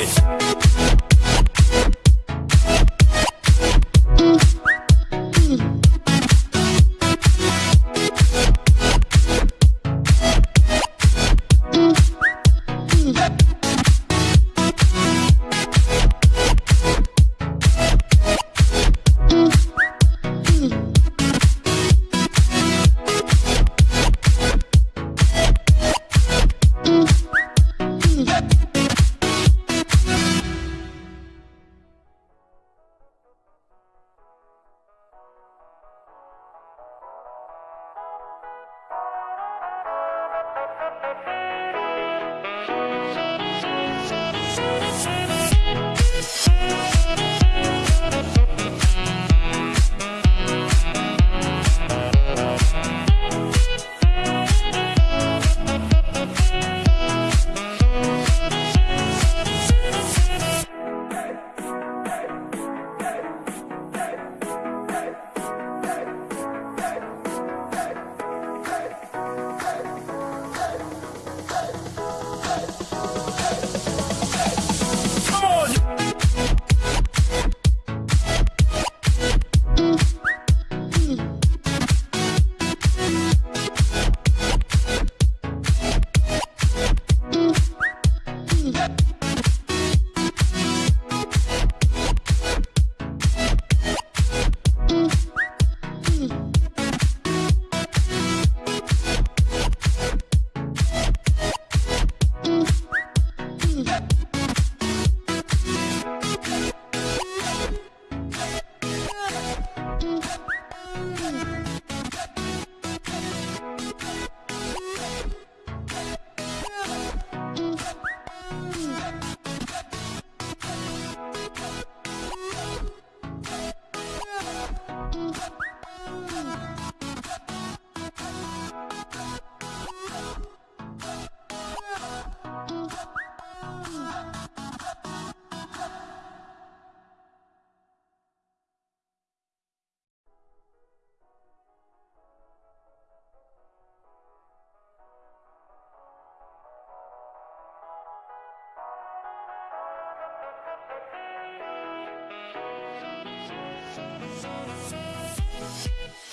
it. We'll be right back.